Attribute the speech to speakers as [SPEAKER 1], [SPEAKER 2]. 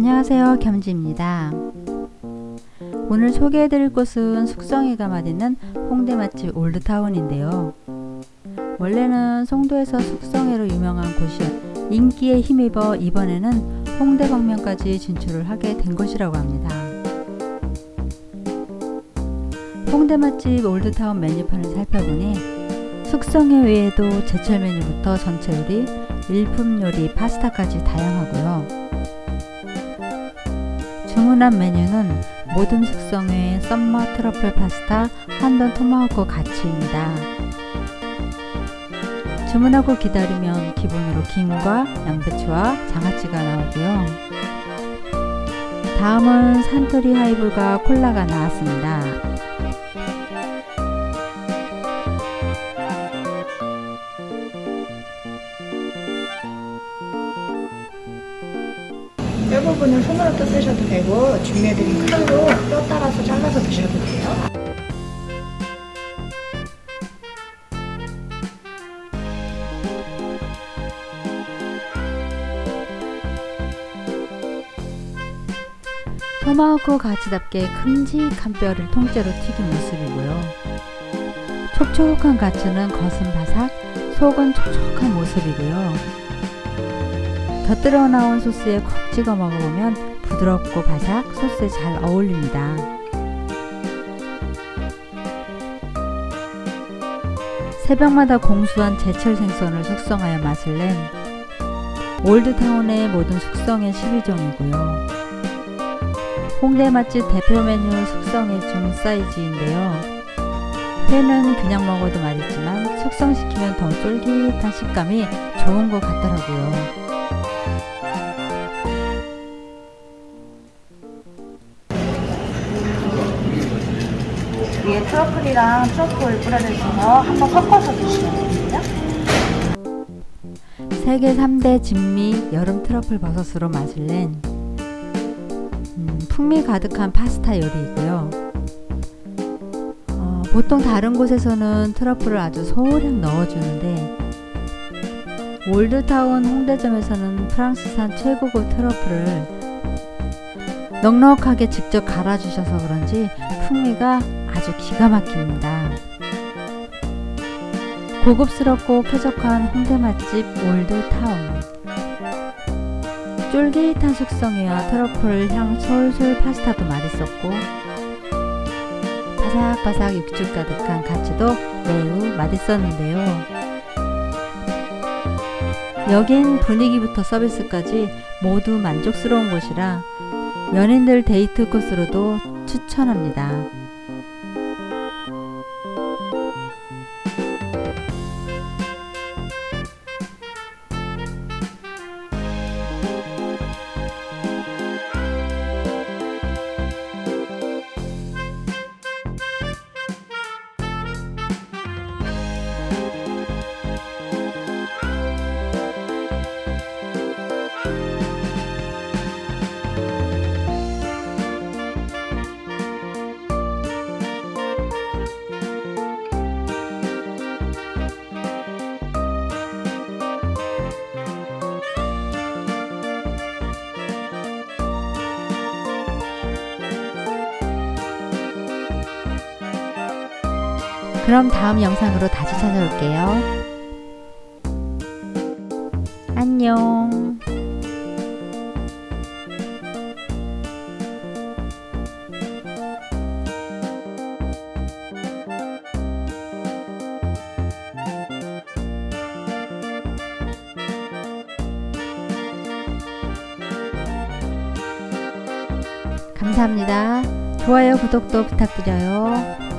[SPEAKER 1] 안녕하세요. 겸지입니다. 오늘 소개해드릴 곳은 숙성회가 맛있는 홍대 맛집 올드타운인데요. 원래는 송도에서 숙성회로 유명한 곳이었 인기에 힘입어 이번에는 홍대 방면까지 진출을 하게 된 것이라고 합니다. 홍대 맛집 올드타운 메뉴판을 살펴보니 숙성회 외에도 제철 메뉴부터 전체 요리, 일품 요리, 파스타까지 다양하고요 주문한 메뉴는 모듬 숙성회 summer truffle 파스타 한돈 토마호크 가츠입니다. 주문하고 기다리면 기본으로 김과 양배추와 장아찌가 나오고요. 다음은 산토리 하이볼과 콜라가 나왔습니다.
[SPEAKER 2] 뼈 부분은 손으로 떠 쓰셔도 되고 준비해드린 칼로 뼈 따라서 잘라서 드셔도 돼요.
[SPEAKER 1] 토마호크 가츠답게 큼직한 뼈를 통째로 튀긴 모습이고요. 촉촉한 가츠는 겉은 바삭, 속은 촉촉한 모습이고요. 곁들여 나온 소스에 콕 찍어 먹어보면 부드럽고 바삭 소스에 잘 어울립니다. 새벽마다 공수한 제철 생선을 숙성하여 맛을 낸 올드타운의 모든 숙성의 12종이고요. 홍대 맛집 대표 메뉴 숙성의 중 사이즈인데요. 회는 그냥 먹어도 맛있지만 숙성시키면 더 쫄깃한 식감이 좋은 것 같더라고요.
[SPEAKER 2] 트러플이랑 트러플 뿌려져 있어서 한번 섞어서 드시면 됩니다.
[SPEAKER 1] 세계 3대 진미 여름 트러플 버섯으로 낸 음, 풍미 가득한 파스타 요리이고요. 어, 보통 다른 곳에서는 트러플을 아주 소량 넣어주는데 올드타운 홍대점에서는 프랑스산 최고급 트러플을 넉넉하게 직접 갈아주셔서 그런지 풍미가 아주 기가 막힙니다. 고급스럽고 쾌적한 홍대 맛집 올드타운 쫄깃한 숙성회와 트러플 향 솔솔 파스타도 맛있었고 바삭바삭 육즙 가득한 가츠도 매우 맛있었는데요. 여긴 분위기부터 서비스까지 모두 만족스러운 곳이라 연인들 데이트 코스로도 추천합니다. 그럼 다음 영상으로 다시 찾아올게요. 안녕. 감사합니다. 좋아요, 구독도 부탁드려요.